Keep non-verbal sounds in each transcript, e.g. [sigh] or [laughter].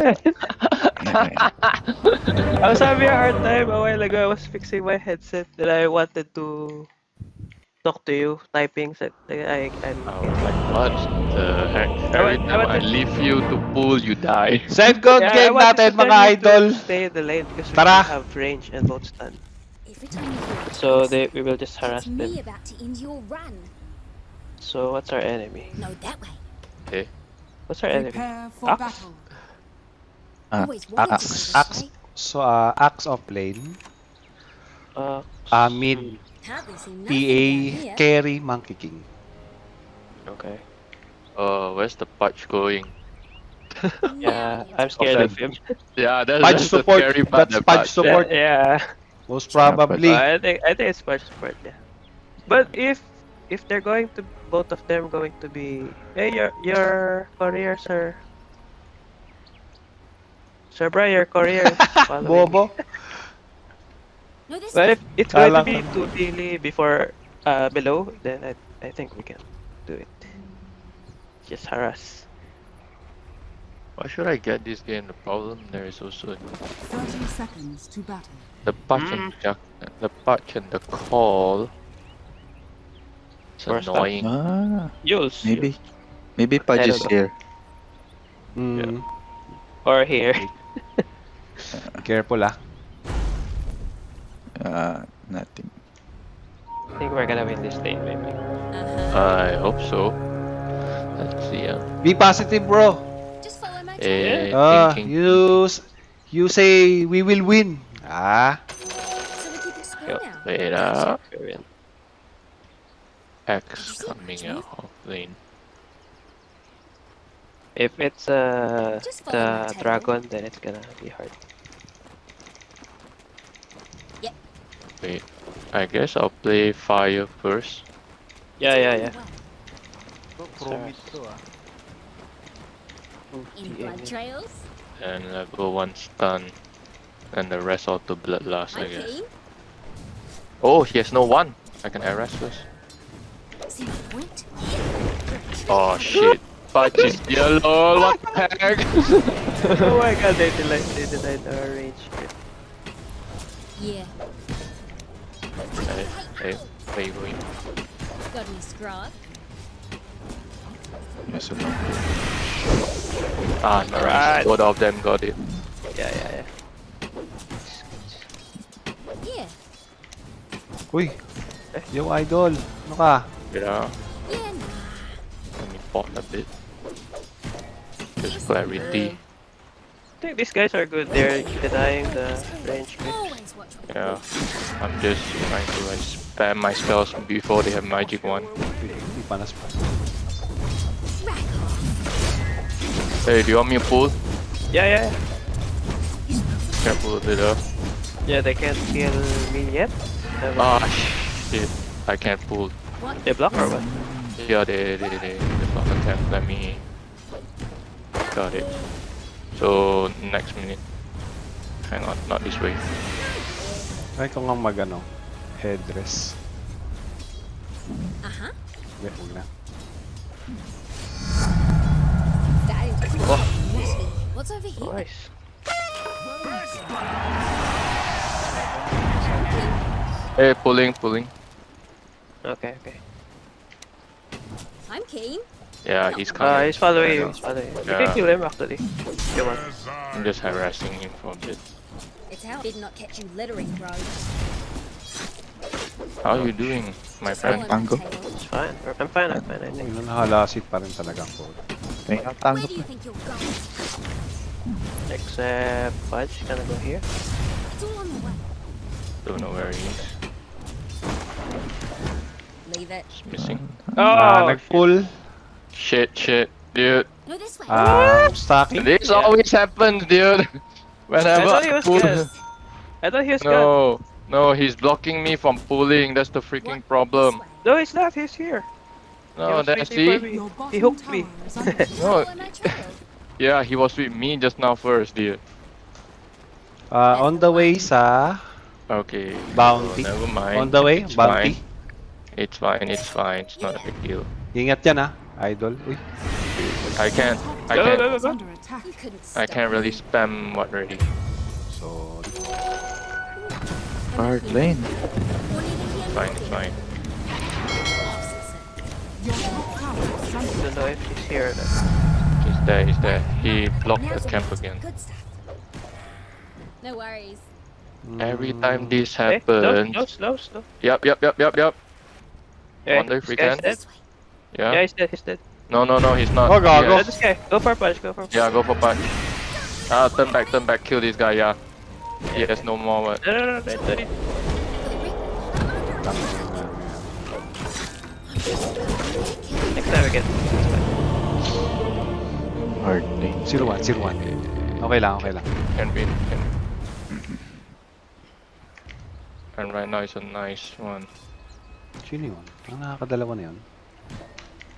I was having a hard time a while ago. I was fixing my headset that I wanted to talk to you, typing. So I, I'm, I was like, oh, what the heck? I Every want- I time I wanted- leave you to pull, you die. Save code Yeah, game wanted natin mga idol. Stay in the lane because we Tara. don't have range and both stun. Every time you hear So they we will just harass me them. about to end your run. So what's our enemy? No, that way. Okay. What's our enemy? Prepare for Axe? battle. Always wanted axe. to know this, Axe. right? So, uh, Axe of lane. Uh, Uh, mid, Hardly PA, down here. carry, Monkey King. okay. Uh, where's the patch going? [laughs] Yeah, I'm you're scared of him. [laughs] Yeah, that's, Patch that's support. the scary part. That's patch patch. support. Yeah. Most probably. I think I think it's patch support. Yeah. But if if they're going to both of them going to be hey your your courier sir. Sir Brian, your courier. is following. Bobo. No, this But if it's going to be ko. too daily before uh below, then I I think we can do it. Just harass. Why should I get this game? The problem there is also 30 seconds to battle. the patch and jack, the patch and the call. It's Or stuff. annoying. Ah, Jules. maybe. Maybe Pudge is here. Mm, Or here. Careful ah. Uh, nothing. I think we're gonna win this lane maybe. Uh-huh. I hope so. Let's see. Uh, Be positive, bro. Just follow my eh, Ah, thinking- you, you say we will win. Ah, So we keep Yo. Wait up. Axe coming out of lane. If it's uh Just follow my the dragon, then it's gonna be hard. Wait. I guess I'll play fire first. Yeah, yeah, yeah. Promit ah. In blood trails. And level 1 stun. And the rest all to bloodlust, I guess. keen. Oh, he has no one. I can arrest first. See the point? Oh shit. Patch is yellow. What the heck? [laughs] oh my god, they denied, they denied our range. Yeah. hey, hey, wait, wait. Got any scrod? Yes, sir. Ah, nice. Alright. Both of them got it. Yeah, yeah, yeah. Yeah. Uy, yung idol. Ano ka? Yeah. Yeah. Let me pause a bit. Just clarity. I think these guys are good. They're denying the range creeps. Always watch what Yeah. I'm just trying to like spam my spells before they have magic one. Uy, Hindi panas pa. Rack Hey, do you want me to pull? Yeah, yeah, yeah. Can I pull a bit up? Yeah, they can't kill me yet. Ah, shit. I can't pull. They block or what? Yeah, they, they, they, they block attack. Let me. Got it. So, next minute. Hang on, not this way. Try ko nga mag ano, headdress. Uh-huh. Wait, huwag na. That is What's over here? Nice. Hey, pulling, pulling. Okay, okay. I'm keen. Yeah, he's coming. Uh, he's following you. Yeah. He's following you. You can kill him actually. Come on. I'm just harassing him for a bit. It's out. Did not catch you littering, bro. How are you doing, my friend? Tango. It's fine. I'm fine. I'm fine. I think. Yun ang halasit pa rin talaga ang code. May Where tango do you pa. think you're going? Except Pudge, gonna go here. It's all on the way. Don't know where he is. Leave it. He's missing. Ah, Oh, nag-pull. Shit, shit, dude. No, this way. Ah, stacking. This Yeah. always happens, dude. I [laughs] Whenever thought he was pull- good. I thought he was good. No, no, he's blocking me from pulling. That's the freaking problem. No, he's not. He's here. He No, was that waiting see? me. Your bottom He hooked me. tower is under attack. No, Follow my trail. [laughs] yeah, he was with me just now first, dude. Ah, on the way sir. Okay. Bounty. so never mind. On the way, It's bounty. Fine. It's fine. It's fine. It's not a big deal. Ingat yan ah, idol. Uy, I can't. I Go, can't. go, go, Is go. under attack. You couldn't I can't really spam what ready. So, Hard lane. Fine, it's fine. Your top tower is I don't know if he's here or not. He's there. He's there. He blocked the the camp again. No worries. Every time this Okay, slow, happens. slow, slow, slow. Yep, yep, yep, yep, yep. Okay, Wonder if we guy's can. Dead. This way. Yeah. Yeah, he's dead, he's dead. No, no, no. He's not. Oh, God, Go go. this guy. Go for punch, go for punch. Yeah, go for punch. Ah, turn back, turn back. Kill this guy. Yeah. He has no more. What? No, no, no, no, no, no. For the ring. I'm under attack. Next time we get. Hard. Zero one, zero one. Okay lang, okay lang. Can win. Can. And right now it's a nice one. Sino yun? Ang nakakadalawa na yun.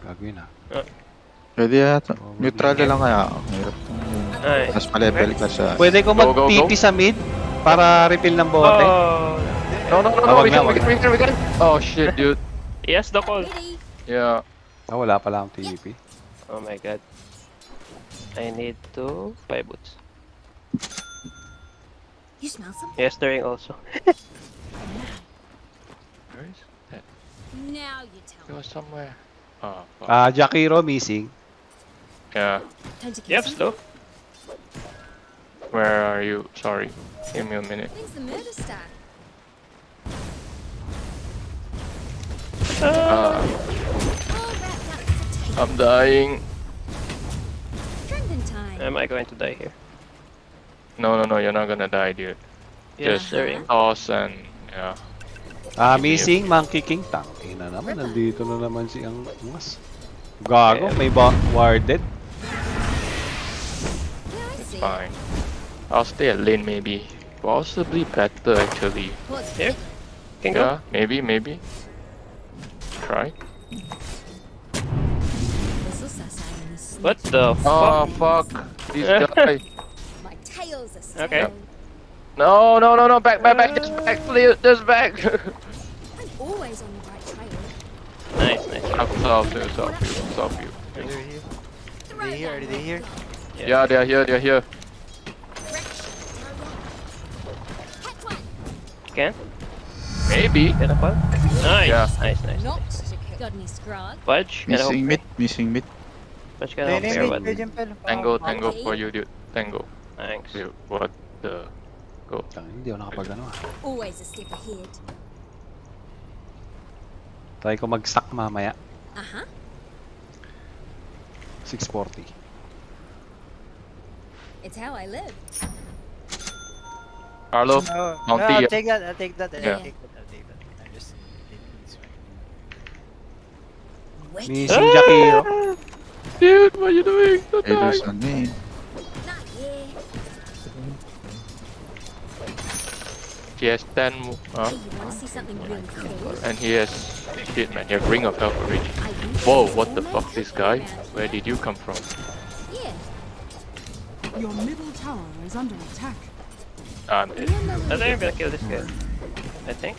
Gagawin ha. Pwede yata. Neutral na lang kaya. Hirap. Ay. Mas ma-level ka sa... Pwede ko mag-TP sa mid para refill ng bote. Oh, No, no, no, no. We na, can, we can, we can, we can. Oh shit, dude. yes, the call. Yeah. Ah, wala pala akong TP. Oh my god. I need to buy boots. You smell something? Yes, the ring also. Where is that? Now you tell It me. was somewhere. Oh, fuck. Ah, Jakiro missing. yeah. Time to kill Yep, some? slow. Where are you? Sorry. Give me a minute. When's the murder start? Uh, All wrapped up for takeoff. I'm dying. Am I going to die here? No, no, no. You're not gonna die, dude. Yes, Just the ring. toss and yeah. Ah, missing Monkey King. Tangina naman, nandito na naman si ang mas. Gago, may ba warded. It's fine. I'll stay at lane maybe. Possibly better actually. What's Here? it? Can go. Maybe, maybe. Try. This'll suss out in this What the fuck? Oh fuck? fuck! This [laughs] guy. My tail's a Okay. stone. No, no, no, no! Back, back, back! Just back, please! Just back! [laughs] South, they're south view, south view. Are they here? Are they here? Are they here? Yeah, yeah they're here, they're here. Can? Maybe. Get a bug? Nice, yeah. nice, nice, nice. Got any scrog? Pudge, Missing mid, missing mid. Pudge, get a help there, but... Tango, tango for you, dude. Tango. Thanks. Dude, what the... Go. Always a step ahead. Try ko mag-stack mamaya. Uh huh. 640. It's how I live. Carlo, No, Bounty, no, I'll take that. I'll take that. I'll take that. I'll take that. I'm just taking this one. Wait. Missing Jakiro. dude, what are you doing? Don't Hey, die. there's on me. He has 10 mo- uh, Hey, you wanna see something really cool? and he has shit man, he has ring of health already. Whoa, what the fuck this guy? Where did you come from? here. Yeah. Your middle tower is under attack. I'm dead. I think I'm gonna kill this guy. I think.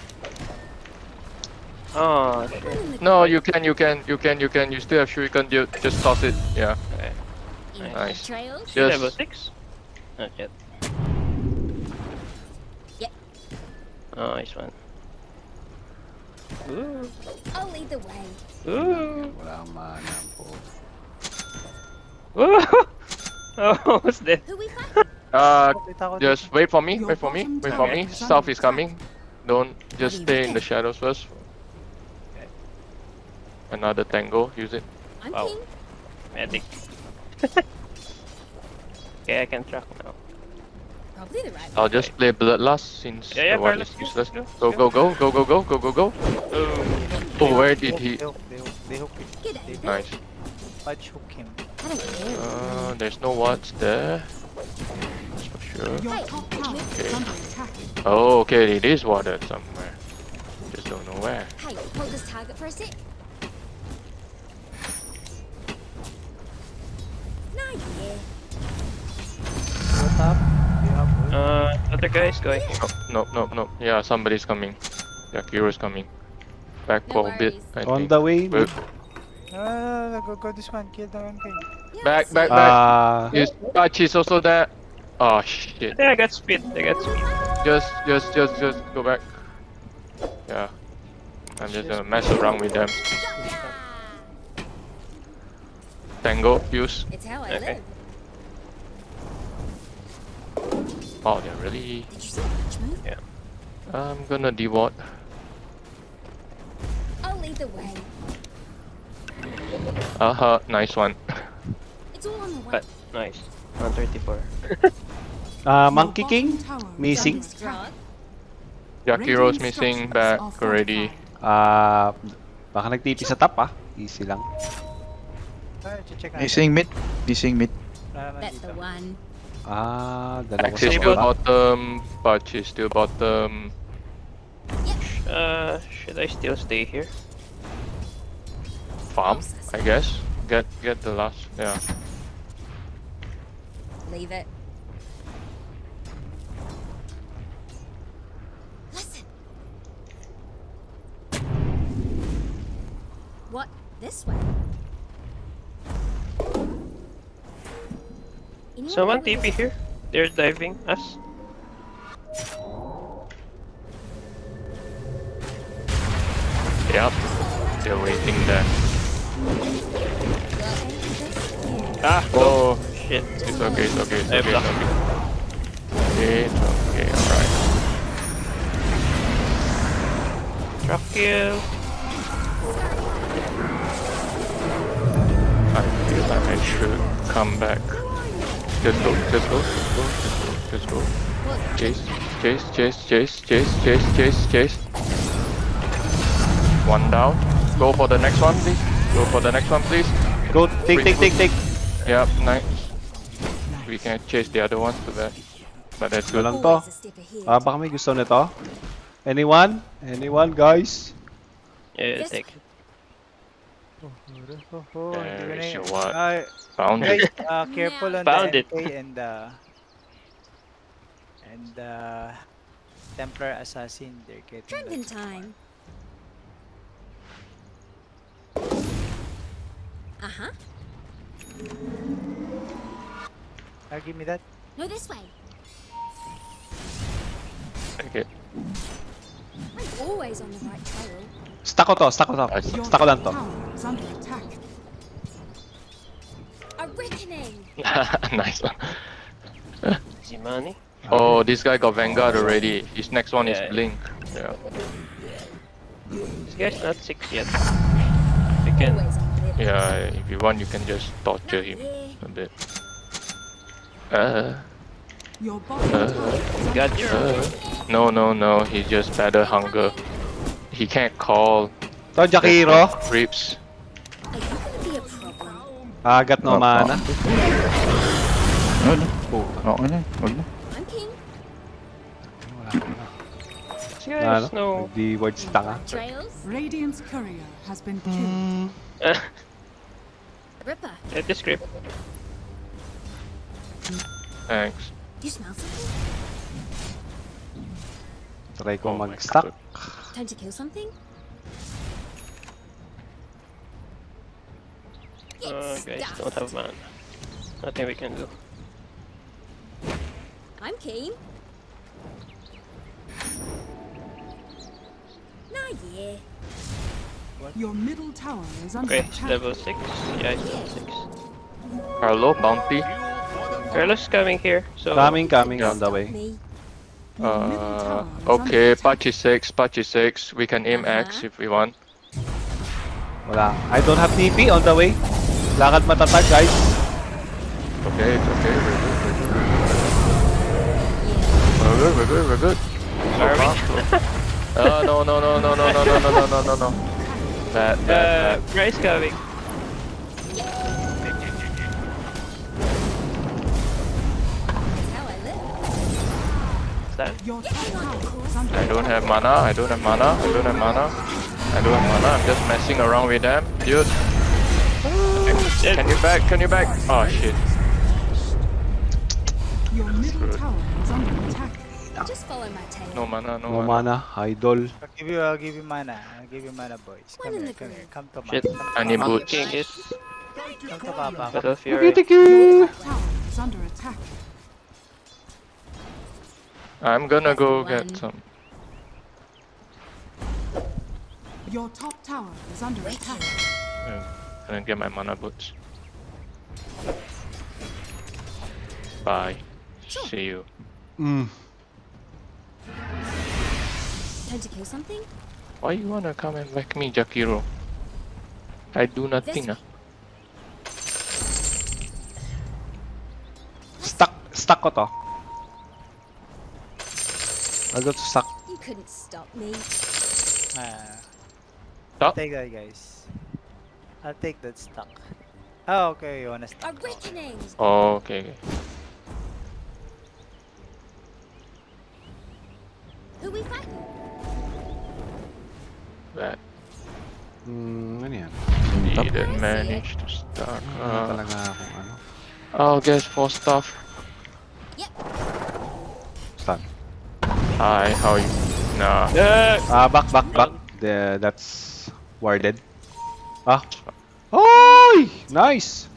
Oh, shit. One in the No, you can, you can, you can, you can. You still have shuriken, dude. Just toss it. Yeah. in the Nice. trails. Is he level Just 6? Not yet. Nice one. Ooh. I'll lead the way. Ooh. Wala akong mana po. Ooh. [laughs] Oh, what's that? Who we fight? uh, just wait for me. Wait for me. Wait for tower me. is South is coming. Don't just stay in the shadows first. Another tango. Use it. I'm Wow. king. Medic. [laughs] okay, I can track now. Probably the right I'll just play bloodlust since Yeah, yeah, the one is useless. go, Go go go go go go go go go. Oh. Oh, where did he? Him. Nice. Pudge hook him. I don't care. Uh, there's no wards there. That's for sure. Your Hey, top tower okay. is under attack. Oh, okay, it is watered somewhere. Just don't know where. Hey, hold this target for a sec. Nah, yeah. What's up? Do you have wood? Uh, other guy's going. No, no, no, no. Yeah, somebody's coming. Yeah, Kiro's coming. Back No for a bit. I On think. the way. Wait, No, no, no, go, go this one. Kill the one thing. Back, back, back. Ah, Yes, Archie's also there. Oh shit. Yeah, I got speed. I got speed. Just, just, just, just go back. Yeah. I'm just gonna mess around with them. Tango, use. It's how I Okay. live. Oh, they're really. Did you see that move? I'm gonna deward. I'll lead the way. Uh huh, nice one. It's all on the way. But nice. 134. ah, [laughs] Your Monkey King? Missing? under attack. Jakiro's missing back already. fortified. Ah, baka nagtipi sa top ah. Easy lang. Check natin. Missing mid. Missing mid. That's the one. Ah, dalawa Axe sa is still bottom, Patch is still bottom. Uh, should I still stay here? Farm, I guess. Get get the last. Yeah. Leave it. Listen. What? This way? Someone TP here. They're diving us. Yep. They're waiting there. Ah, Oh, shit. it's okay, it's okay, it's I okay, it's luck. okay. It's okay, alright. Truck kill. I feel like I should come back. Just go, just go, just go, just go, just go. Chase, chase, chase, chase, chase, chase, chase, chase. One down. Go for the next one, please. Go for the next one, please. Go, take, take, take, take. Yep, nice. We can chase the other ones to that. But that's good. Walang to. Always a step ahead. Ah, baka may gusto nito. Anyone? Anyone, guys? Yeah, Yes. take it. Oh, oh, oh, hindi There na is your what? Found guys, it. uh, careful on Found the it. NK and the and the Templar Assassin. They're getting Drinking that. time. Uh huh. Ah, give me that. No, this way. Okay. I'm always on the right trail. Stack ko to, stack ko to. Nice. Your Stack ko lang to. tower attack. A reckoning. [laughs] nice one. Easy money. Oh, this guy got Vanguard already. His next one Yeah. is Blink. Yeah. This guy's not six yet. We can. Always on the lip. Yeah, if you want, you can just torture him a bit. Uh, Your bottom Uh, tower is under Got your. uh, no, no, no. He just better hunger. He can't call. To, Jakiro. Creeps. Ah, I got no right, mana. No, no. Not on it, on it. Yes, nah, no. Hindi courier has been killed. [laughs] Ripper. Get this grip. Thanks. You smell something? Try oh mag-stack. Time to kill something? Uh, guys don't have mana. Nothing we can do. I'm keen. Nah, yeah. Your middle tower is under Okay, attack. level 6. Yeah, it's level 6. Carlo, bounty. Carlos coming here, so. Coming, coming on the way. Me. Uh, tower is under okay, attack. Patchy 6, Patchy 6. We can aim Axe Uh-huh. if we want. Wala. I don't have TP on the way. Lakad matatag, guys. Okay, it's okay. We're good, we're good. We're good, we're good, we're good. So Are we? far, so- Uh, no, no, no, no, no, no, no, no, no, no, no, no. Bad, Uh, bad, bad. Bryce coming. That's how I live. Stand. Your top tower is under I don't have mana, I don't have mana, I don't have mana. I don't have mana, I'm just messing around with them. Dude, Dead. can you back, can you back? Oh shit. Your middle Screwed. tower is under attack. Just follow my tail. No mana, no, No mana. mana, idol. I'll give you, I'll give you mana. I'll give you mana, boys. One Come in here, the come green. here. Come to Shit. Come to I need Papa. boots. King is Come to Papa. Battle Tiki Fury. tiki. Your top tower is under attack. I'm gonna go get some. Your top tower is under attack. Uh, gonna get my mana boots. Bye. See you. Mm. Time to kill something? Why you wanna come and whack me, Jakiro? I do nothing. This ah. Stuck, stuck ko to. I got stuck. You couldn't stop me. Ah, Stop. take that, guys. I'll take that stock. Oh, [laughs] okay. You wanna A stock? reckoning! Oh, okay, okay. Who we fighting? That Hmm, ano yan? didn't manage to stack. Wala Uh, talaga akong ano. I'll guess for stuff. Stun. Hi, how are you? Nah. Ah, back, back, back. The, that's warded. Ah. Oy! Nice!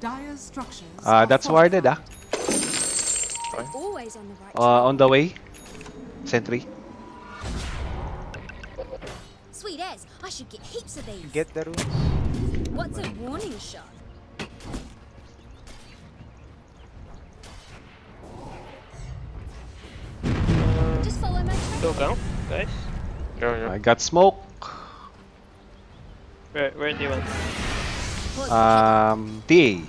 Dire's structures. Ah, are that's warded ah. Always on the right Uh, on the way. Sentry. Sweet as, I should get heaps of these. Get the runes. What's a warning shot? Just follow my Go trail. gang, guys. Yo, yo. I got smoke. Where, where do you want? Pause. Um, TA.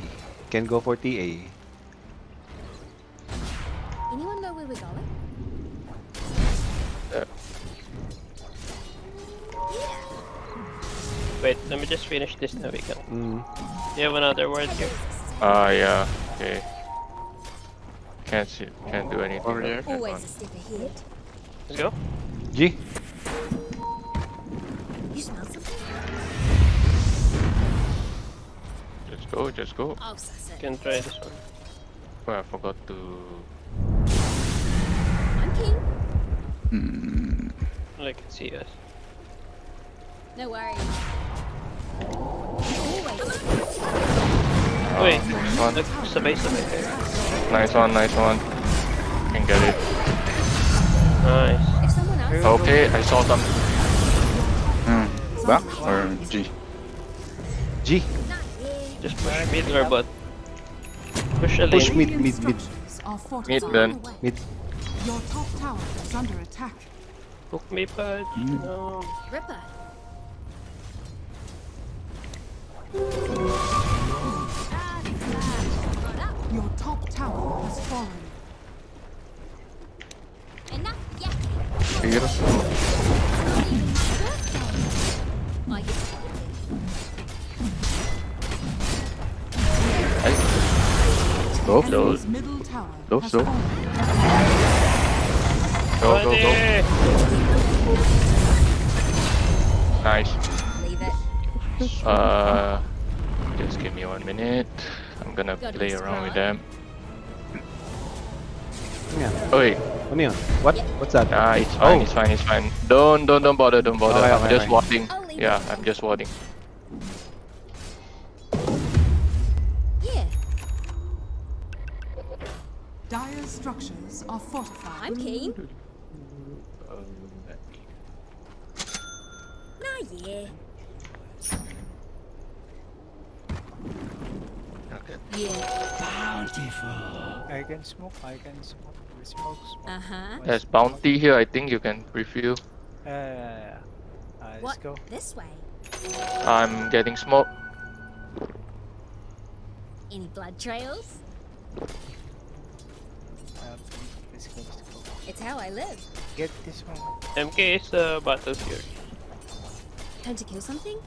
Can go for TA. Anyone know where we're going? Uh. Yeah. Wait, let me just finish this now we can. Mm. Do you have another word here? Ah, yeah. Okay. Can't see. Can't do anything. Over there. Always a step ahead. Let's go. G. go. Just go. I'll suss it. Can try this one. Oh, I forgot to. I'm keen. Hmm. I can see us. No worries. Always. Wait, Nice one. look, sabay sabay. Nice one. Nice one. Can get it. Nice. If someone else Okay, I saw some. Hmm. Back or G? G. not here. Just push mid or bot. Push a lane. Push mid, mid, mid. Mid fortified. then. Mid. Your top tower is under attack. Hook me, Pudge. Mm. No. Ripper. Got up. Your top tower has fallen. Enough yakking. Here. Go. Enemy's Go, go. fallen. Go, go, go. Nice. Uh, just give me one minute. I'm gonna play around with them. Ano? Oh wait, Ano yun? What? What's that? ah, it's fine, Oh. it's fine, it's fine. Don't, don't, don't bother, don't bother. Okay, I'm okay, just okay. warding. Yeah. I'm just warding. Dire's structures are fortified. I'm keen. Nah, yeah. Okay. Yeah. I can smoke. I can smoke. Smoke. smoke. Uh huh. There's bounty here. I think you can refill. Uh, uh, let's What? go. This way. I'm getting smoke. Any blood trails? Um, let's go. Let's go. It's how I live. Get this one. MK is uh, Battle Fury. Time to kill something?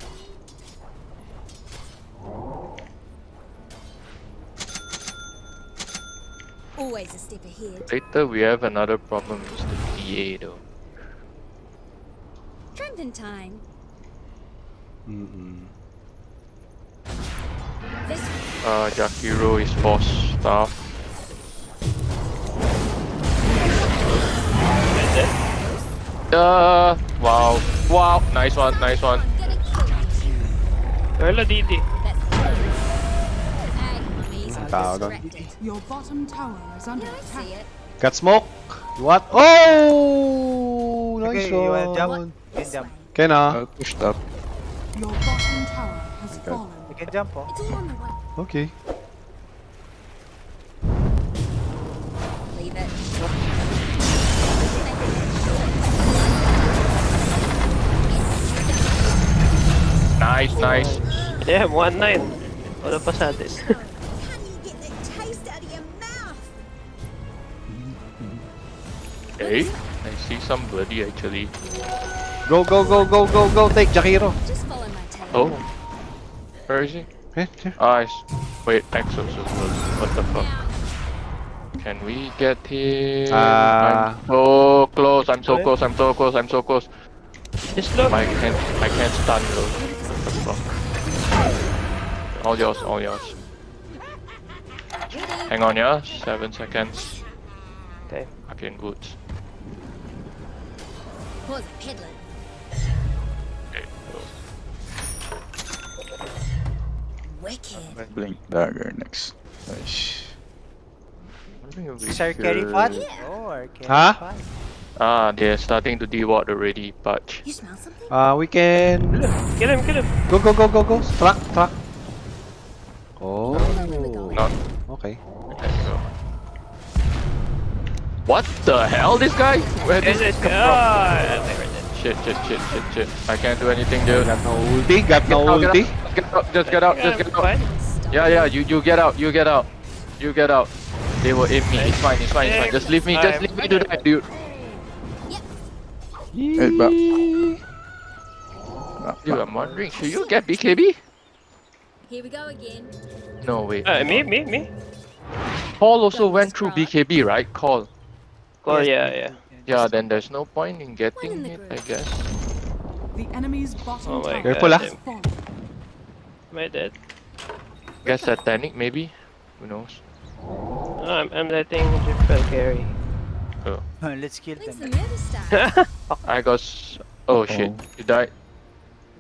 Always a step ahead. Later we have another problem with the TA though. Tramping time. Mm-mm. This Uh, Jakiro is boss staff. Uh, wow. Wow. Nice one, nice one. Getting killed. Carla DD. That's the Hey, mummies, I'm Tao doon. distracted. Your bottom tower is under attack. Got smoke. What? Oh! Nice Okay, you wanna one. jump? You can jump. way. Can ah. Uh, pushed up. Your bottom tower has fallen. You can jump, oh. It's all on the way. Okay. Leave it. Nice, nice. Yeah, 1-9. Wala pa sa atin. [laughs] Can you get the taste out of your mouth? Okay. I see some bloody actually. Go, go, go, go, go, go. Take Jakiro. Just follow my tail. Oh. Where is he? Here. Ah, wait, Exos as well. What the fuck? Can we get him? Ah. I'm so close, I'm so close, I'm so close, I'm so close. Just look. I can't, I can't stun though. What the fuck? All yours, all yours. Hang on, yeah? Seven seconds. Okay. Fucking boots. Pause peddling. Okay, so Wicked. Blink dagger next. Nice. I think it'll be Is our carry here. pot? Yeah. Oh, carry Huh? pot. Ah, they're starting to deward already, but You smell something? Uh, we can... Kill him, kill him. Go, go, go, go, go. Truck, truck. Oh. not. Okay. There you go. What the hell, this guy? Where did Yes, this yes. come Oh, from? they. Shit, shit, shit, shit, shit. I can't do anything, dude. Got no ulti. Got no Get ulti. Get out, just get out, just get out. Yeah, yeah, you, you get out, you get out. You get out. They will aim me. It's fine, it's fine, it's fine. Just leave me, just leave me to die, dude. Hey, but Dude, I'm wondering, should you get BKB? Here we go again. No, wait. Uh, me, me, me. Paul also went through BKB, right? Call. Oh, yeah, yeah. Yeah, then there's no point in getting in it, I guess. The enemy's bottom Oh my tower Careful, god. ah. has fallen. Am I dead? Guess satanic, maybe? Who knows? Oh, I'm, I'm letting Jiffel carry. Oh. [laughs] Let's kill them. I got. S- oh shit, you died.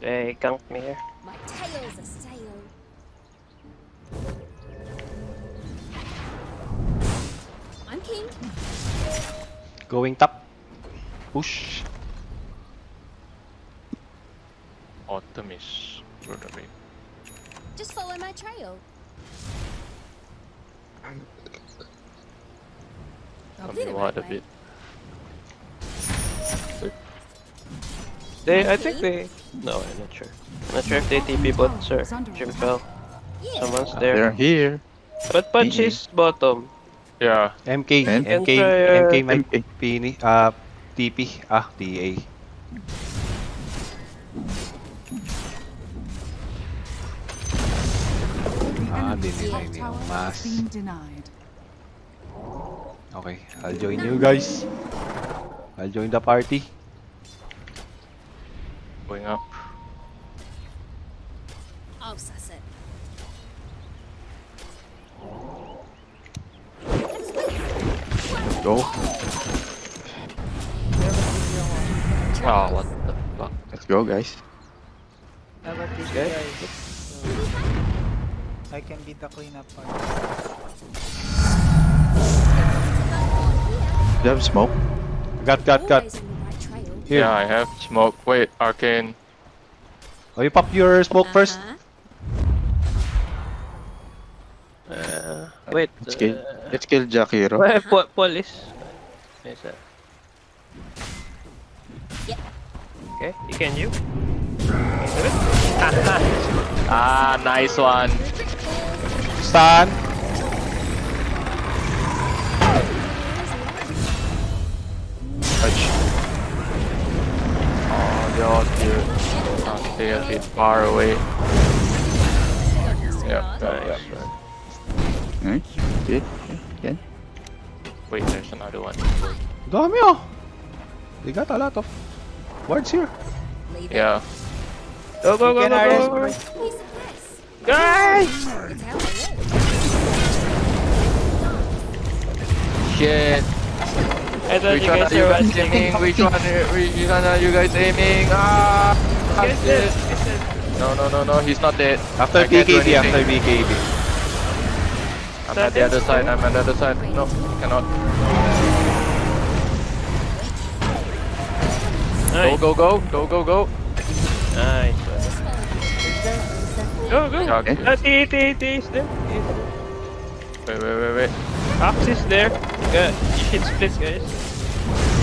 They ganked me here. My tail's a sail. I'm king. Going top. Push. Autumn is runaway. Just follow my trail. Tell me what a bit. They, I think they. No, I'm not sure. I'm not sure if they TP bots or Jimpel. Yeah. Someone's there. they're here. But Punch is bottom. Yeah, MK. And- MK. And try, uh, MK man. MK. Pini. Ah, TP. Ah, TA. Ah, enemy's dinilay top ni Mas. Has been denied. Okay, I'll join you guys. I'll join the party. going up. I'll suss it. Go. Oh, what the fuck? Let's go, guys. How about these Okay. guys? So, I can be the cleanup part. Do you have smoke? Got, got, got. Always on the right trail. Here. Yeah, I have smoke. Wait, arcane. Oh, you pop your smoke first. Uh-huh. Uh, wait. Let's kill. Uh, Let's kill Jakiro. well, Paul, Paul is. Is that? Yep. Okay, you can you? [laughs] [laughs] Ah, nice one. Stun. Yours, dude. I'll stay a bit far away. Yep, Nice. nice. Hmm? Okay. Okay. Wait, there's another one. Dami oh. They got a lot of words here. Leave it. Yeah. Go, go, You go, can go, RS, go, go. Piece of this. Guys! It's how I live. Shit. I thought Which you one guys are you were guys aiming? Which one? are- Which one are you guys aiming? Ah! Guess shit. it. No, no, no, no. He's not dead. After I BKB, after anything. BKB. I'm at the other side. I'm at the other side. No, cannot. Go, Nice. go, go, go, go, go. Nice. Go, go. Yeah, okay. T, T, T is there. T there. Wait, wait, wait, wait. Axe is there. Yeah, you should split, guys.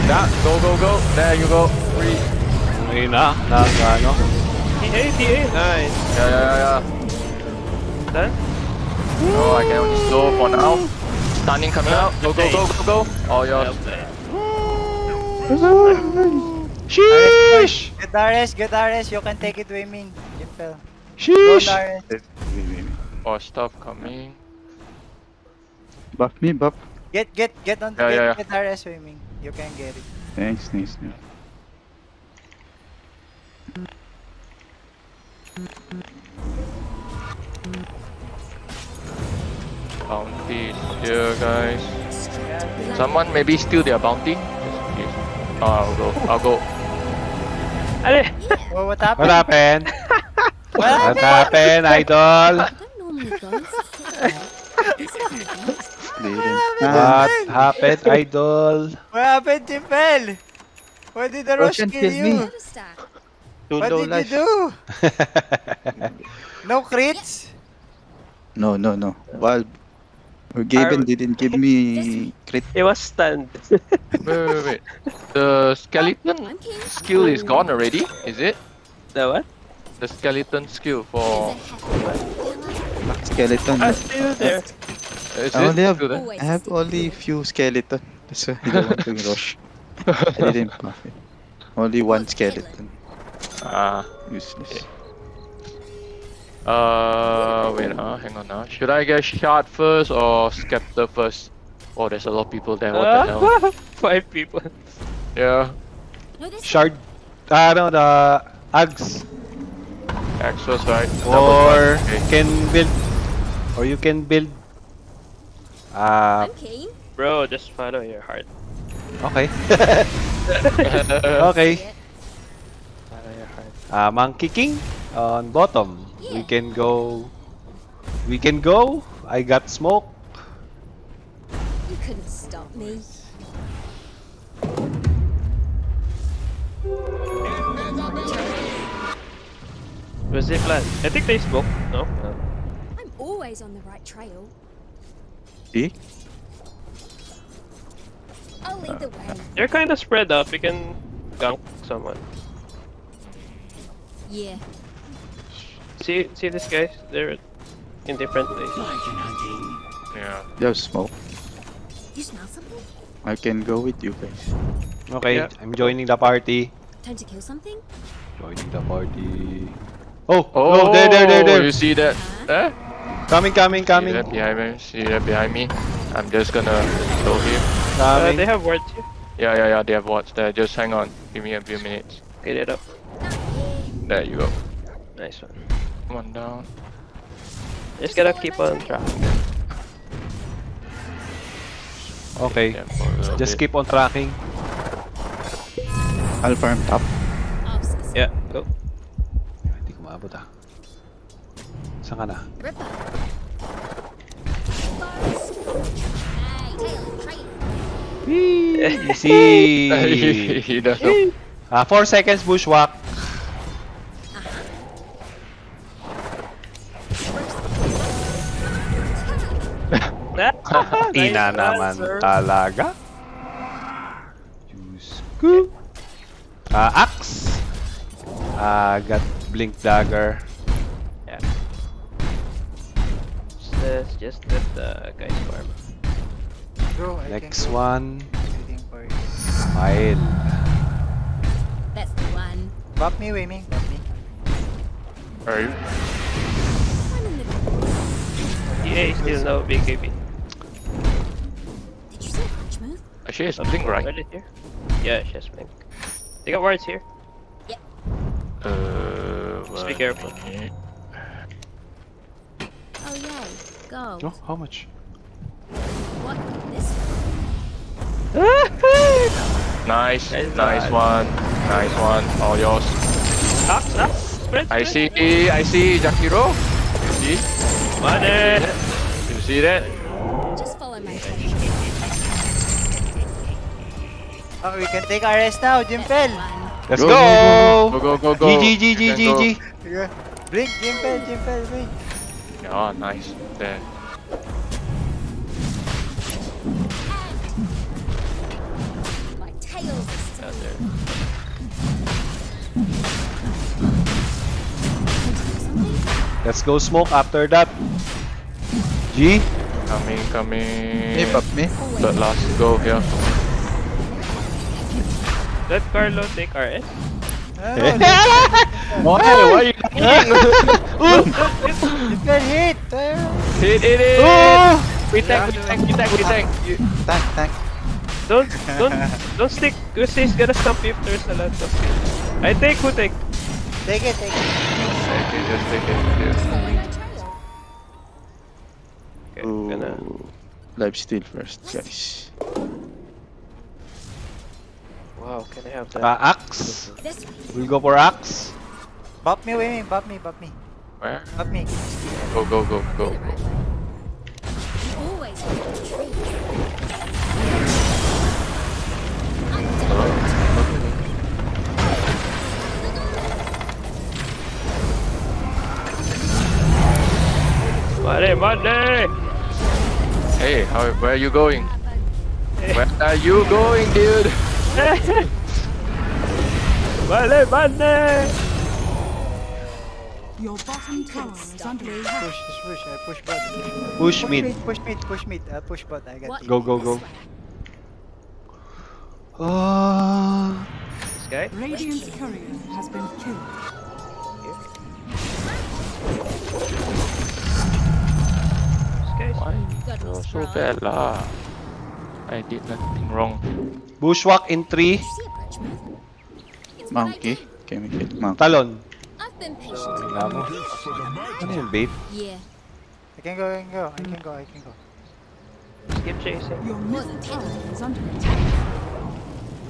Yeah, go, go, go. There you go. Three. Ngayon na, na, ano. TA, TA. Nice. Yeah, yeah, yeah, yeah. Done? Oh, I can only slow for now. Stunning coming out. Go, go, go, go, go. Oh, Well yours. played. Sheesh! Good Darius, good Darius. You can take it, Waymin. Jimpel. Go Sheesh! Darius. Wait, wait, wait. More oh, stuff coming. Buff me, buff. Get, get, get on, Yeah, get, yeah, yeah. get Darius, Waymin. You can get it. Nice, nice, nice. Bounty here, guys. Someone maybe steal their bounty. Just in case. Oh, I'll go. I'll go. Ale! Oh, [laughs] what What happened? happened? What What happened, idol? Don't normally ghosts. [laughs] Clearance. What happened, [laughs] idol? What happened, Jimpel? Why did the rush Roshan kill killed me. you? Never stack. Too What low did you do? [laughs] No crits? No, no, no. Well, Gaben didn't give me crit. It was stunned. Wait, wait, wait, wait. The skeleton skill is gone already, is it? the what? The skeleton skill There's for. a hefty Black skeleton. Ah, still there. Is I only have, still there? I have only few skeleton. That's why I don't want to rush. [laughs] I didn't buff it. Only one skeleton. Ah. Useless. Uh, wait, uh, hang on now. Should I get shard first or scepter first? Oh, there's a lot of people there. What the [laughs] hell? Five people. Yeah, No, this Shard, ah, know, the Ags. Axos, right? Or Double you can build, or you can build, ah, I'm keen. Bro, just follow your heart. okay. [laughs] okay. See it. Follow your heart. Ah, Monkey King on bottom. We can go, we can go. I got smoke. You couldn't stop me. Was it plan? I think they spoke. No? No. I'm always on the right trail. See? I'll lead the way. You're kind of spread out. We can gank someone. Yeah. See, see these guys? They're in different places. yeah. You have smoke. You smell something? I can go with you guys. Okay, Yeah. I'm joining the party. Time to kill something? Joining the party. Oh, Oh, oh, there, there, there, there. You see that? Huh? Eh? Coming, coming, coming. See coming, that behind me? See that behind me? I'm just gonna slow him. Uh, coming. they have wards here. Yeah, yeah, yeah. They have watch there. Just hang on. Give me a few minutes. Get it up. There you go. Nice one. One down. Just gotta keep on track. Okay, Yeah, for a little just bit. keep on tracking. I'll farm top. Yeah, go. Hindi ko maabot ah. Saan ka na? Ripper. Forest. Hey, tail, traitor. Easy! he does [laughs] know. Ah, 4 seconds bushwhack. [laughs] Ina Nice naman answer. talaga. Diyos ko. Ah, axe. Ah, got blink dagger. Let's just let the guys farm. Bro, I Next one, waiting for you. Mile. That's the one. Bop me, Waymin. Bop me. Are you? I'm in still no BKB. Did you say punch move? Actually, it's blink right. Early here. Yeah, she has blink. They got wards here. Uh, Just be careful. Oh yay. Go. Oh, how much? What? This? [laughs] Nice, Nice nice one, nice one. All yours. Axe, axe. Spread, I see, I see Jakiro. You see? Money. You see that? Just follow my trail. Oh, we can take our rest now, Jimpel. Let's Go, go! Go, go, go, go. GG, GG, Can go. GG. Blink, Jimpel, Jimpel, blink. Oh, nice. There. My tails are still there. Let's go smoke after that. G? Coming, coming. Me, pop me. But last go here. Let Carlo take RS. No, no, Why? Why are you [laughs] [laughs] Jimpel hit. Ayun. Hit, hit, hit! Oh! We tank, we tank, we tank, we tank. You, Tank, tank. Don't, [laughs] don't, don't stick. Kasi he's gonna stop you if there's a lot of. I take, who take? Take it, take it. take it, just take it. Yeah. follow my. Okay, gonna. Ooh. Live steal first, guys. Wow, can I have that? Uh, axe. We'll go for axe. Bop me, Wei Bop me, bop me. Where? Bop me. Go, go, go, go, go. Always hit the. Money, money! Hey, how, where are you going? Where are you going, dude? [laughs] money, money! Your bottom tower is under me. attack. Push, just push. I push bot. Push, Push push mid. mid. Push mid, push mid. Uh, push bot. I got What? Go, go, go. This way. Oh. This guy? Radiant's courier has been killed. This guy? Why? You're so bad lah. I did nothing wrong. Bushwalk in 3. Did you see a bridge move? It's what I Monkey. do. Okay, me kill. Monkey. Talon. I've been patient. Tingnan mo. Ano yung bait? Yeah. I can go, I can go. I can go, I can go. Just keep chasing. Your middle tower is under attack.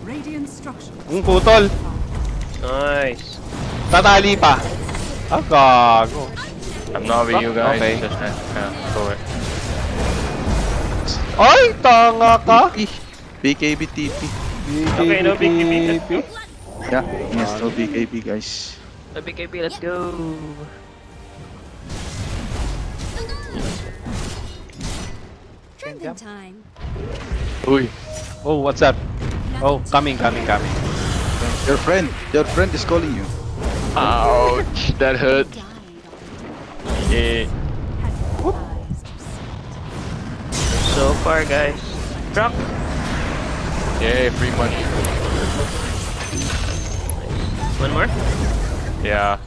Radiant structures. Ang putol. Nice. Tatali pa. Ah, gago. I'm not with you guys. Okay. Just, uh, yeah, go away. Ay, tanga ka. BKB TP. Okay, no big big BKB. Yeah, yes, no BKB, guys. The BKB, let's go. Trembling time. Uy. Oh, what's up? Oh, coming, coming, coming. Your friend, your friend is calling you. Ouch, that hurt. Yeah. on. So far, guys. Drop. Yeah, free money. One more. Yeah.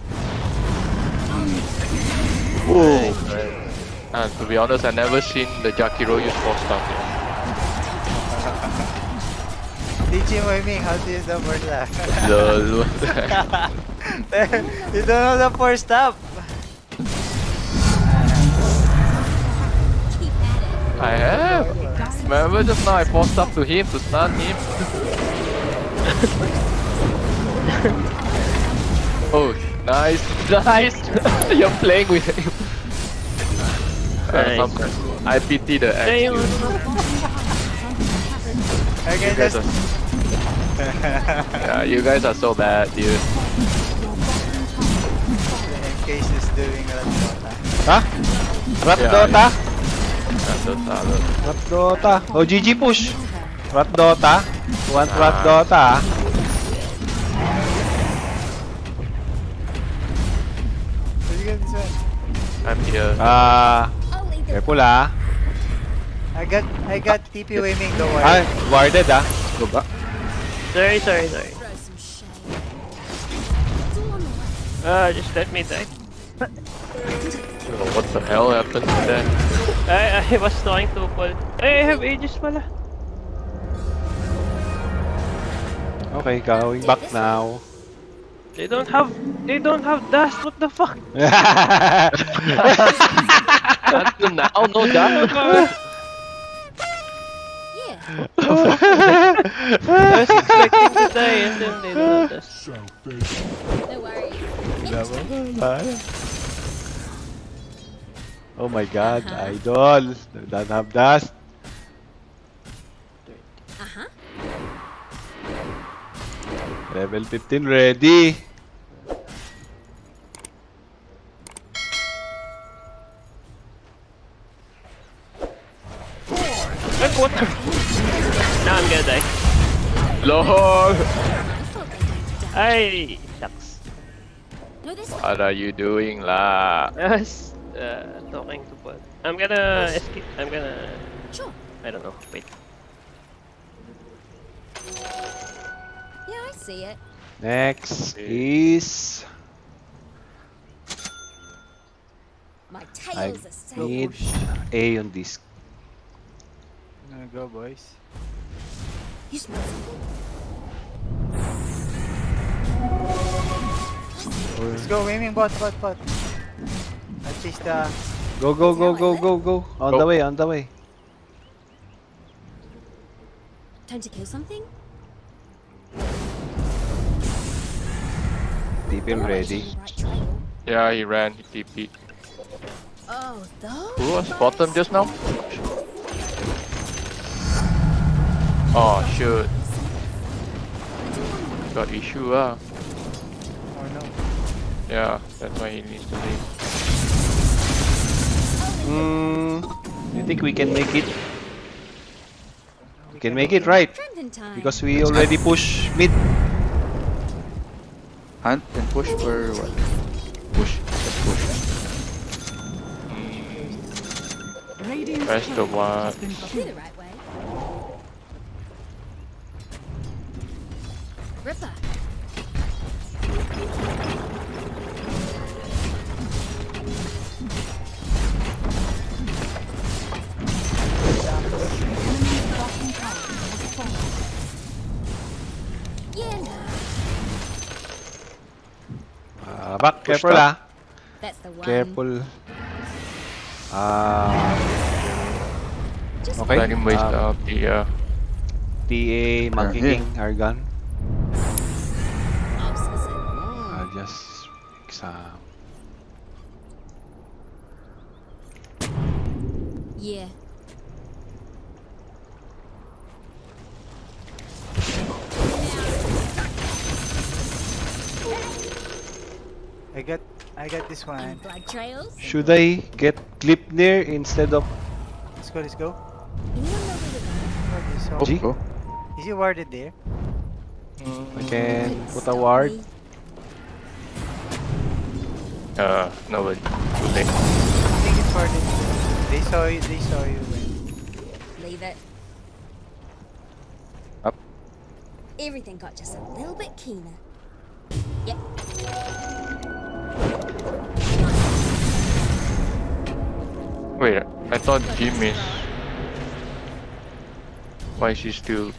Whoa. Uh, to be honest, I never seen the Jakiro use Force Staff yet. Teach him, Wei Ming, how to use the Force Staff. Lol. you don't know the Force Staff. Keep at it. I have. Remember just now I forced up to him to stun him. [laughs] oh, nice, nice. [laughs] You're playing with him. [laughs] Uh, Nice. I pity the Hey, Okay, [laughs] You guys are, yeah, you guys are so bad, dude. in case he's doing that. Ha? Rat Yeah, Dota? That's so solid. Rat Dota. Oh, GG push. Rat Dota. Want Rat Ah. Dota I'm here. Ah, I'll lead careful ah. I got, I got TP Wei Ming, don't worry. Warded ah. Go back. Sorry, sorry, sorry. throw some shade. It's all on the way. Ah, just let me die. Oh, what the hell happened to that? I, I was trying to pull. Hey, I have ages pala. Okay, going back now. They don't have, they don't have dash. What the fuck? Until now, no doubt. Yeah. I was expecting to die and then they noticed. No worries. oh my god, uh-huh. idol. Don't have dust. Level 15 ready. Like, what the? Now I'm gonna die. LOL! I thought they were down. Ay, shucks. What are you doing lah? I was uh, talking to bot. I'm gonna escape. I'm gonna. Sure. I don't know. Wait. See it. Next is My I tail's a safe. need A on this. Gonna go, boys. You smell something? Let's go, aiming bot, bot, bot. I chase the. Go go go go go go. On the way, on the way. Time to kill something? TP Always ready. on the right trail. Yeah, he ran, he TP. Oh. Who was bottom just now? Oh shoot, got issue ah. Oh no. Yeah, that's why he needs to leave. Hmm. You think we can make it? We can make it, right? Because we already push mid. Hunt and push or what? Push. Let's push. Radiant's Press the turret one. Back. Push Careful top. ah. That's the one. Careful. Ah, Just Okay. Let him waste um, out the uh, TA, Monkey here. King, Argon. opposite. I'll just fix ah, Yeah. I got, I got this one. Blood trails. Should I get Gleipnir instead of Let's go, let's go. Anyone know where to go? Ward this Go, hole. go. Is he warded there? I can put a ward? me. uh nobody. Too late. I think it's warded. They saw you, they saw you when. Leave it. Up. Everything got just a little bit keener. Yep. Wait, I thought Jim is. Why is he still?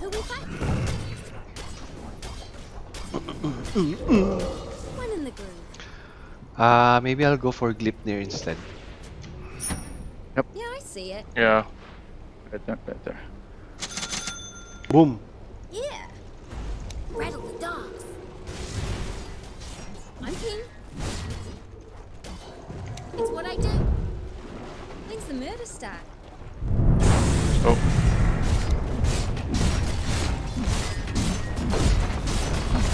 Who we fight? [coughs] One in the groove. Ah, maybe I'll go for Gleipnir instead. Yep. Yeah, I see it. Yeah, Better, better. Boom. Yeah. Rattle the dogs. I'm king. It's what I do. When's the murder start? oh.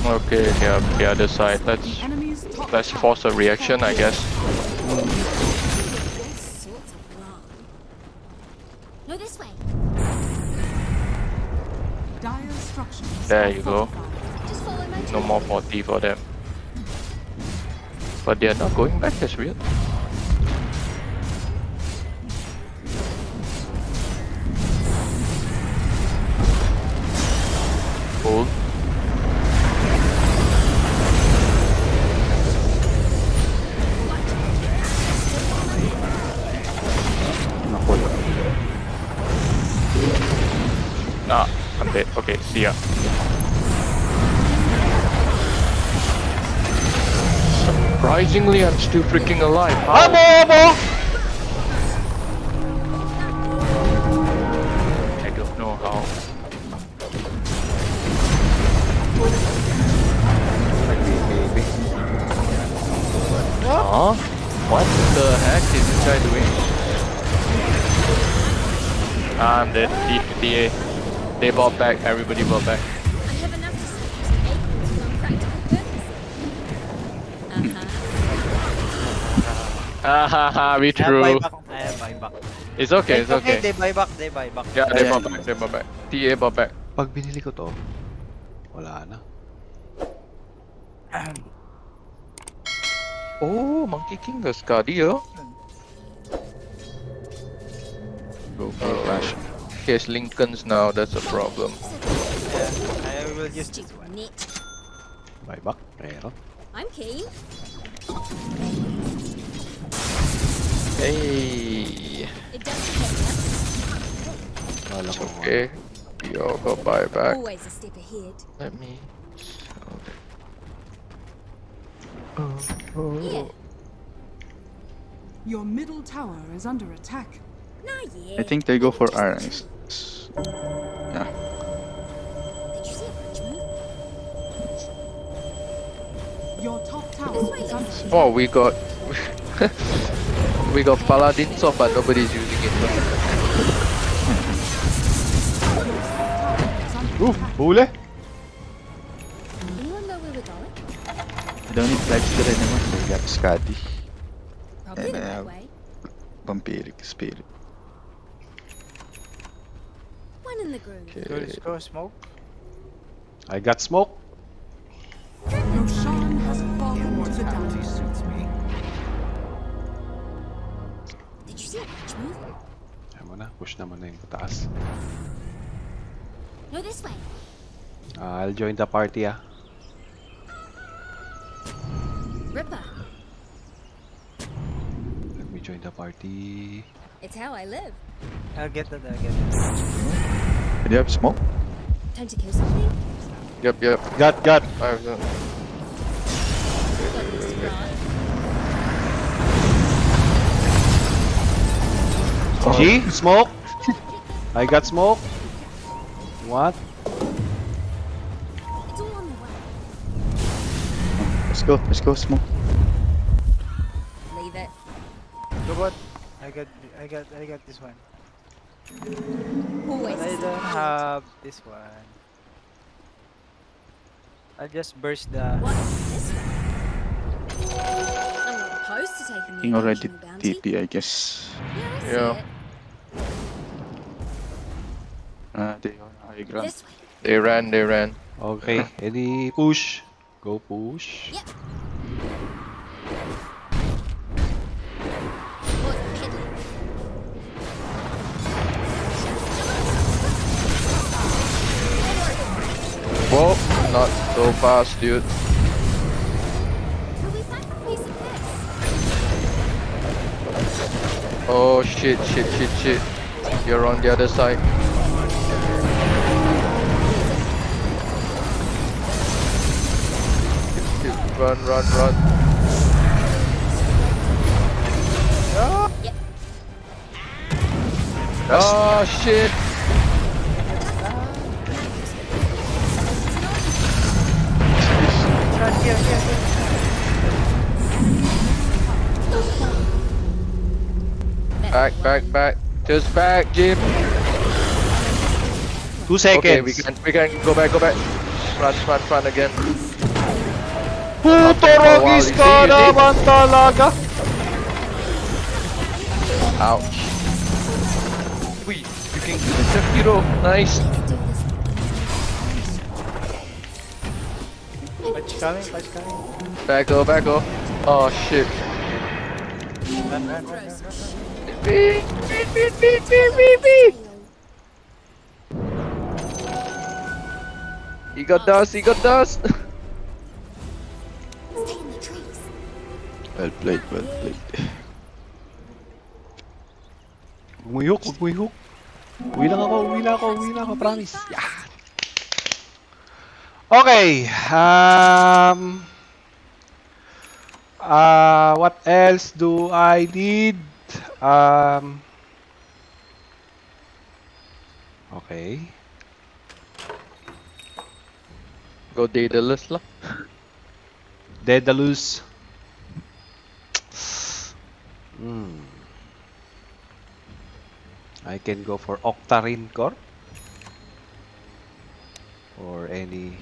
Okay, yeah, the other side. Let's let's force a reaction, I guess. All sorts of wrong. No, this way. There you go. No more 40 for them. But they're not going back, that's weird. Cool. Ah, I'm dead. Okay, see ya. surprisingly, I'm still freaking alive. How? Amo, amo! I don't know how. Maybe, What? Huh? What the heck is this guy doing? I'm dead. DA. They bought back. Everybody bought back. Ah ha ha. We I have true. buyback. I have buyback. It's okay. It's okay. They buy back. They buy back. Yeah, they Ayan. bought back. They bought back. TA bought back. Pag binili ko to, wala na. [clears throat] Oh, Monkey King the Scardio. Go for flash. Case Lincolns now. That's a problem. Yeah, I will use this Stupid one. nit. Buyback, meron. I'm keen. Hey. It doesn't hit Wala ko Okay. We all got buyback. Always a step ahead. Let me. Yeah. Your middle tower is under attack. Nah, yeah. I think they go for Just iron. watch. Yeah. Did you see a? Your top tower is under attack. Oh, we got. [laughs] we got Paladin sword, but nobody's using it. Ooh, huli! Anyone know where we're going? I don't need flags to anymore. They got Scotty. Probably the Yeah. Vampiric Spirit. One in the groove. Go, Okay. let's go smoke. I got smoke. Roshan has fallen to the see a bridge move? Ayaw mo na, push naman na yung taas. No, this way. Ah, I'll join the party ah. Ripper. Let me join the party. It's how I live. I'll get that. I'll get that. Do you have smoke? Time to kill something? Yep, yep. Got, got! I've. Got this grant. G, smoke! I got smoke. What? It's all on the way. Let's go. Let's go smoke. Leave it. Go what? I got. I got. I got this one. Always But I a step don't have this one. I'll just burst the. What? This way? I'm to taking the already occasional. TP, I guess. Yeah, I see Yeah. it. Uh, they are high ground. They ran, they ran. Okay, [laughs] any push? Go push. Yep. What's peddling? Whoa, not so fast, dude. Oh shit, shit, shit, shit. You're on the other side. Run, run, run. Yep. Oh shit. Ah, here, here, here. Back, back, back. Just back, Jim. Two seconds. Okay, we can we can go back, go back. Run, run, run again. Puto Oh, wow, Rogis ka see, you see? naman talaga! Ouch. Wait, you can kill the hero. Nice. Patch coming. Patch coming. Back go, back go. Oh shit. Run, run, run, run, run. Beep, beep, beep, beep, beep, beep, beep. He got dust, he got dust. Stay in the trees. [laughs] Well played, well played. Huwag mo i-hook, huwag mo i-hook. Uwi lang ako, uwi lang ako, uwi lang ako, promise. Yeah. Okay, um... Uh, what else do I need? Um... Okay. Go Daedalus lah. Daedalus. Hmm. I can go for Octarine Core. Or any...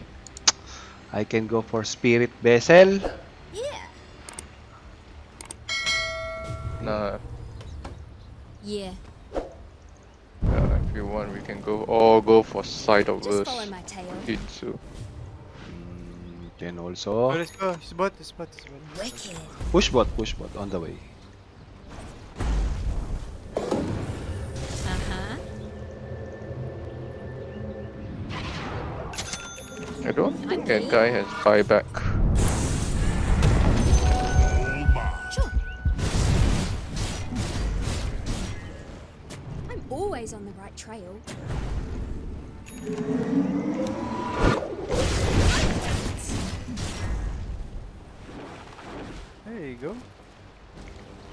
I can go for Spirit Vessel. Yeah. Nah, Yeah. yeah, if you want, we can go or go for side of Just us. follow my tail. Jitsu. Mm, Can Oh, also... let's go. Spot, spot, spot. Wicked. Push bot, push bot, on the way. Uh-huh. I don't think that guy has buyback. On the right trail. There you go.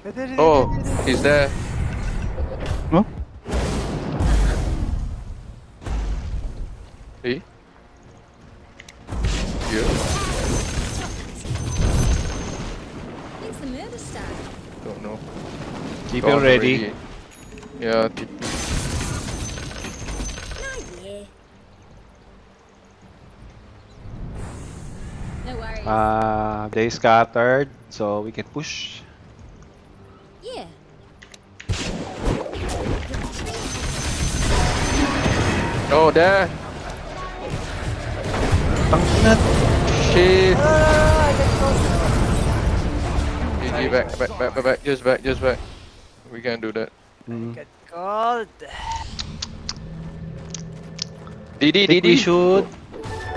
There, there, Oh, he's there. Huh? See? Yeah, It's the murder star. don't know. Keep Gone it ready. already. Yeah, TP. Ah, yeah. No worries. Uh, they scattered, so we can push. yeah. Oh, there! Shit! GG, back, back, back, back, back, just back, just back. We can do that. Mm. Get called. DD, I think we DD! should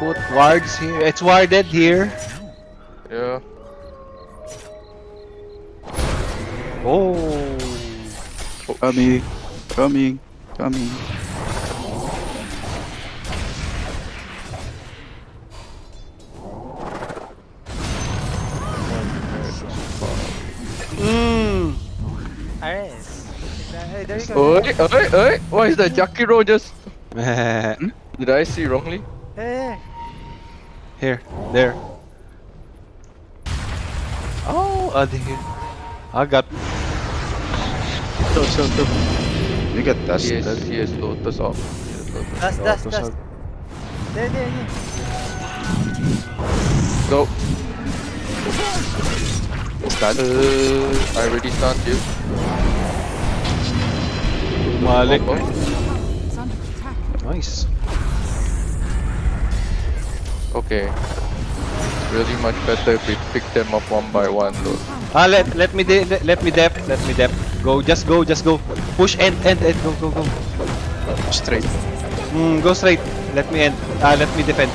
put wards here. It's warded here. Yeah. Oh. Coming, coming, coming. Mm. Alright. Hey, there you go. Oi, oi, oi! Why is that Jakiro just... [laughs] Did I see wrongly? Hey, here, there. Oh, here. I got. So, so, so. You got dust. Yes, dust. yes, Lotus off. Yes, Lotus. dust, Oh, dust, to dust. sub- There, there, there. Go. Stun. Uh, I already stunned you. Malik. Oh, It's under attack. Nice. Okay. Really much better if we pick them up one by one though. Ah, let let me de let, let me dep let me dep. Go, just go, just go. Push end, end, end. Go, go, go. Straight. Mm, go straight. Let me end. Ah, let me defend.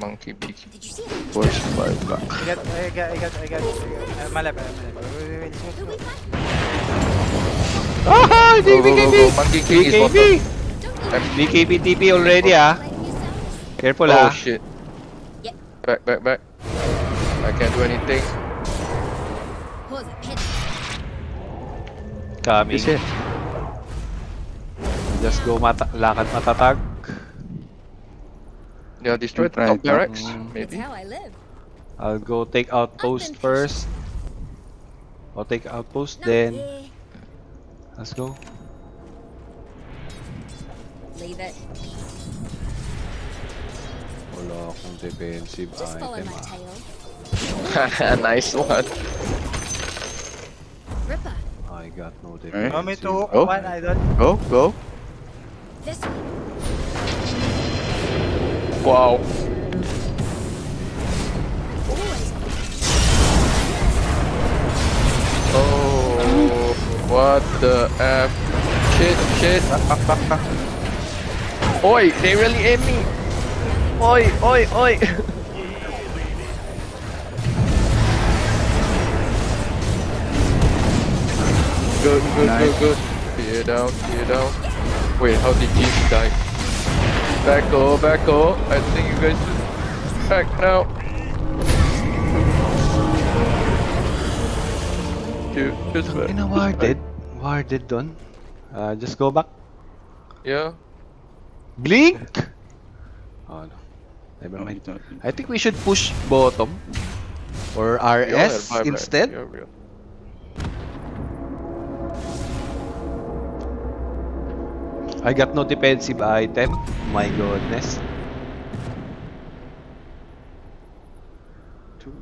Monkey beaky. Did you see it? Force five back. I got, I got, I got, I got. Uh, my left, my left. Wait, wait, wait, wait, Who wait. we fight? Ah, Go, go, go, go. Monkey King is BKB. Bottom. BKB TP already ah. Blame yourself. Careful Oh ah. shit. Back, back, back. I can't do anything. Pause it. Coming. Is it? Just go mata lakad matatag. Yeah, destroy the top barracks, mm. Maybe. I live. I'll go take outpost been first. I'll take outpost Not then. Let's go. Leave it. Wala akong defensive Just follow item my ah. tail. [laughs] nice one. Ripper. I got no Alright. defensive. Want me to hook Oh. one idol? Go, go. This way. Wow. Always on. Oh, what the f? Shit, shit. [laughs] Oi, they really aim me. Oi, oi, oi. good, good, Nice. good, good. Tear down, tear down. Wait, how did Jimmy die? Back go, back go. I think you guys should back now. Dude, just back. Ina warded. Warded done. Uh, just go back. Yeah. Blink! Oh no. Never mind. I think we should push bottom. Or RS right, bye, bye. instead? I got no defensive item. My goodness. Two.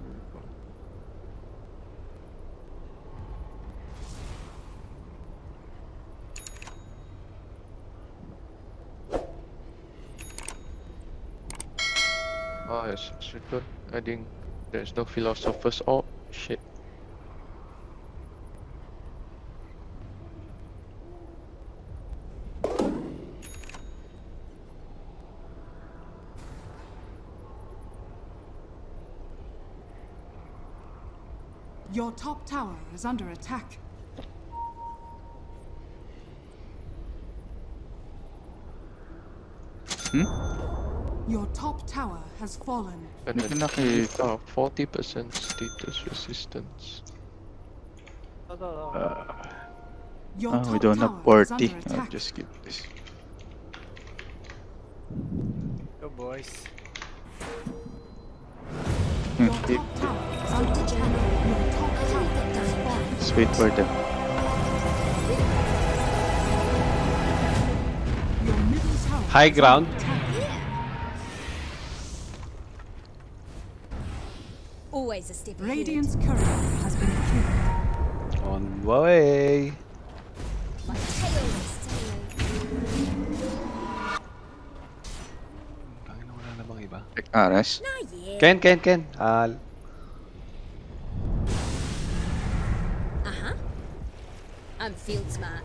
Oh. I think there's no philosopher's orb. Shit. Your top tower is under attack. Hmm? Your top tower has fallen. And Hindi ko then uh, 40% status resistance. Uh, Your ah, we don't have is party. under I'll attack. just skip this. Go, boys. Hmm, Your wait, top tower is under attack. Your top tower has fallen. Let's wait for them. Your middle tower High is under ground. Radiant's courier has been killed. On the way. My tail is sailing. Tangina, iba. Ares. Ken, Ken, Ken. Ah, Uh-huh. I'm field smart.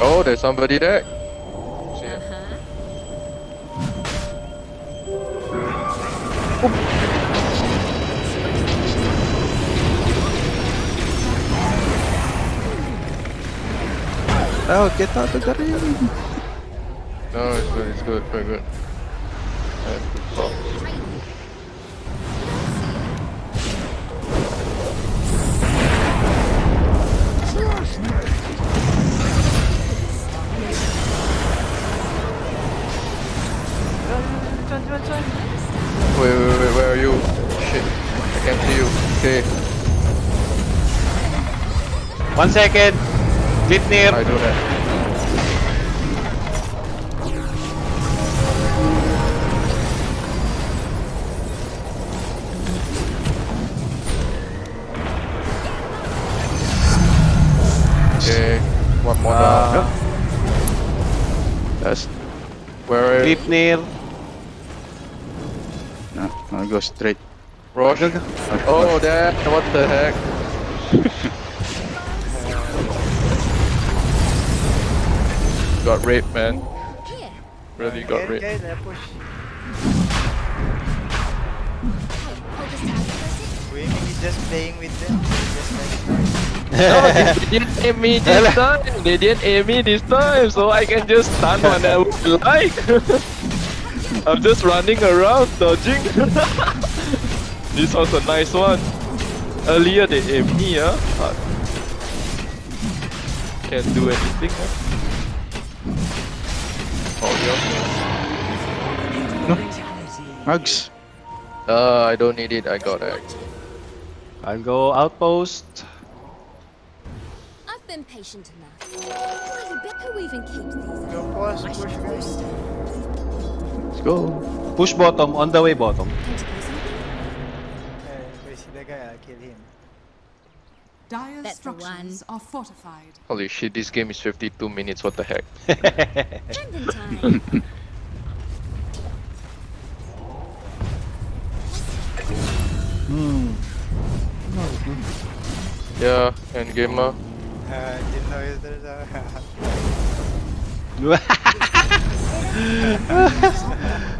Oh, there's somebody there. Oh, get out of the ring! No, it's good, it's good, very good. Wait, wait, wait, where are you? Shit, I can't see you. Okay, one second. Gleipnir. I do that. Okay, one more Ah. down. That's... Where are you? Gleipnir. No, I'll go straight. Rosh? Go, go. Oh, that, what the heck? [laughs] got raped, man. Here. Really got Okay, raped. okay, let push. Hey, hold this down for a sec. Wait, maybe just playing with them. Just like No, [laughs] they didn't aim me this time. They didn't aim me this time, so I can just stun whenever I like. [laughs] I'm just running around, dodging. [laughs] this was a nice one. Earlier they aimed me, huh? Can't do anything. Huh? Yeah. Mugs! Uh, I don't need it. I got it. I'll go outpost. I've been patient enough. Bloody bet who even keeps these. Go pause, push, guys. Let's go! Push bottom. On the way bottom. Tentacles in Eh, if I see the guy, I'll kill him. Dire That's the one. are fortified. Holy shit, this game is 52 minutes. What the heck? [laughs] [laughs] Hand. Yeah, and gamer. Uh, didn't know if there's [laughs]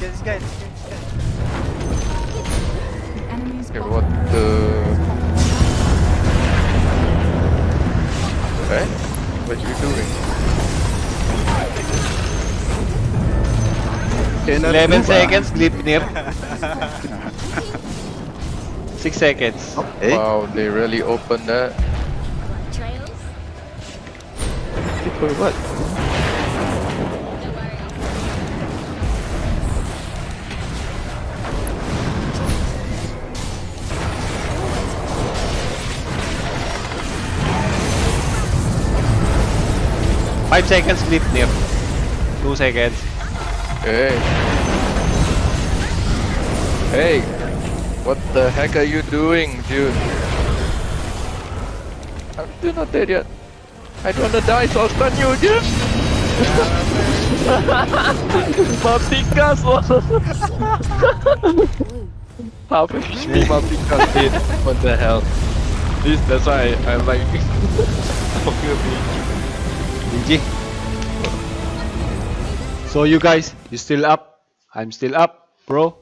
get this guy, let's get this guy. Okay, what the... has fallen. Eh? What you doing? Cannot 11 ah. [laughs] seconds. Clip near. [laughs] Six seconds. Eh? Wow, they really opened that. What, trails? For what? 5 seconds leap there. 2 seconds. Hey. Hey. What the heck are you doing, dude? I'm still not dead yet. I don't wanna die, so I'll stun you again. Mapikas Half fish me Mapikas did? What the hell? This that's why I, I'm like [laughs] fuck you, gonna so you guys, you still up? I'm still up, bro.